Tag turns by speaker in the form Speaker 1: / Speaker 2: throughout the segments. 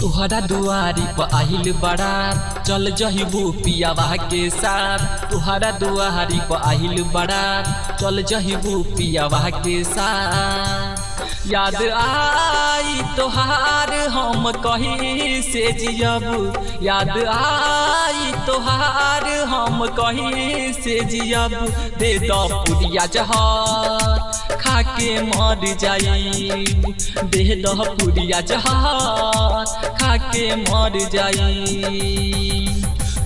Speaker 1: तुहरा दुआरी पर आहिल बड़ा। चल जहिबू बाह के साथ तुहरा दुआरी पर आहिल बड़ा। चल जहिबू बाह के साथ याद आई तोहार हम कही से जियब। याद आई तोहार हम कही से जियब। दे दो पुरिया जहार, खाके मर जाई दे दो पुरिया जहार, खाके मर जाई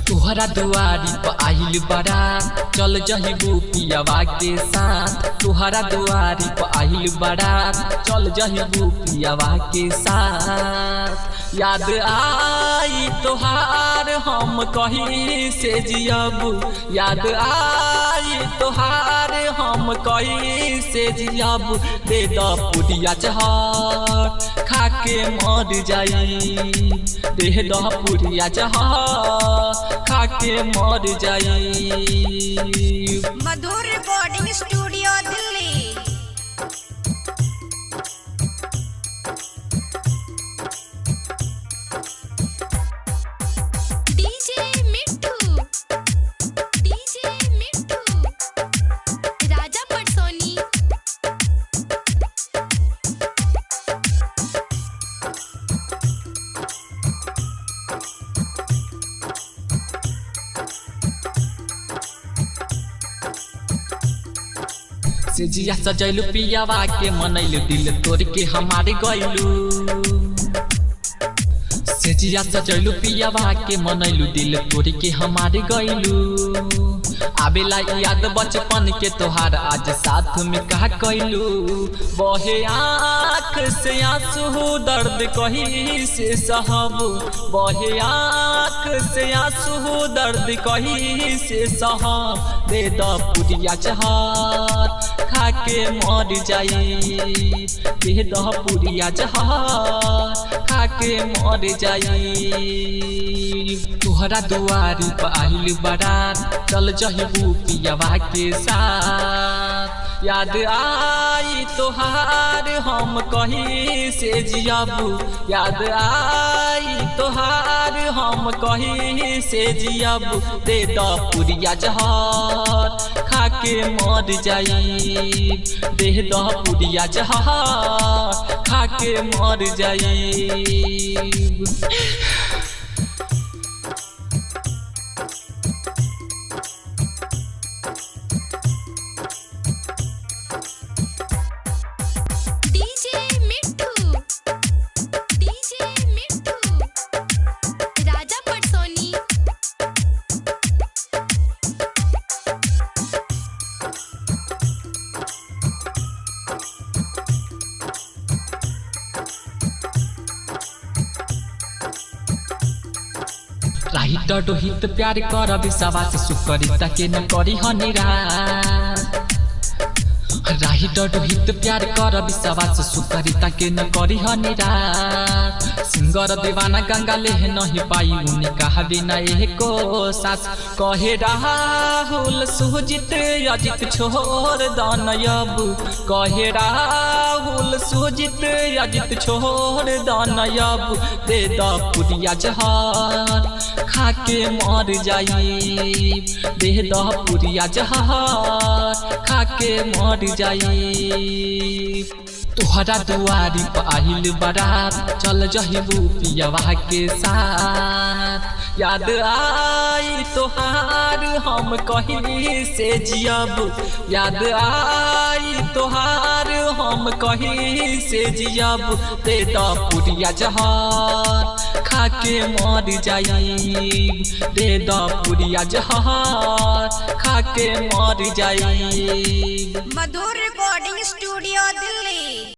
Speaker 1: तोहरा दुआरी पर आइल बड़ा। चल जही पियावा के साथ। तुहरा दुआरी पर आइल बड़ा। चल जही पियावा के साथ। याद आई तोहार, हम कही से जियब। याद आई तोहार, हम कही से जियब। दे द पुरिया जहर खाके मर जाई। दे द पुरिया जहर खाके मर जाई। से जिया सजैलू पियावा के मनैलू दिल तोड़ के हमारे से जिया सजैलू पियावा के मनैलू दिल तोड़ के हमारे गैलू आवेला याद बचपन के तोहार आज साथ में कहा कैलू बहे आँख से आँसू दर्द कही से सहब। बहे आँख से आँसू दर्द कही से सहब। दे द पुरिया जहार खाके मर जाई। द पुरिया जहार खाके मर जाई। तुहरा दुआरी पर आहिल बारात चल जहिबू पियावा के साथ। याद आई तोहार, हम कही से जियबू। याद आई तोहार, हम कही से जियबू। दे द पुरिया जहर खाके मर जाई दे पुड़िया जहा खा खाके मर जाई राहित डोहित प्यार कर विश्वास सुकरिता के न करी हनिरा राहित डोहित प्यार कर विश्वास सुकरिता के न करी हनिरा सिंगर दीवाना गंगा ले नहीं पाई उन्हें कहा बिना को सास। कहे राहुल, सुजित अजित छोड़ दानयब। कहे राहुल, सुजित अजित छोड़ दानयब। दे द पुरिया जहार। खाके मर जाई। दे द पुरिया जहार खाके मर जाई। तुहरा दुआरी पर आहिल बारात, चल जहिबू पियावा के साथ। याद आई तोहार, हम कही से जियब। याद आई तोहार, हम कही से जियब। दे द पुरिया जहार खाके मर जाई। दे द जहर खा खाके मर जाई।
Speaker 2: मधुर रिकॉर्डिंग स्टूडियो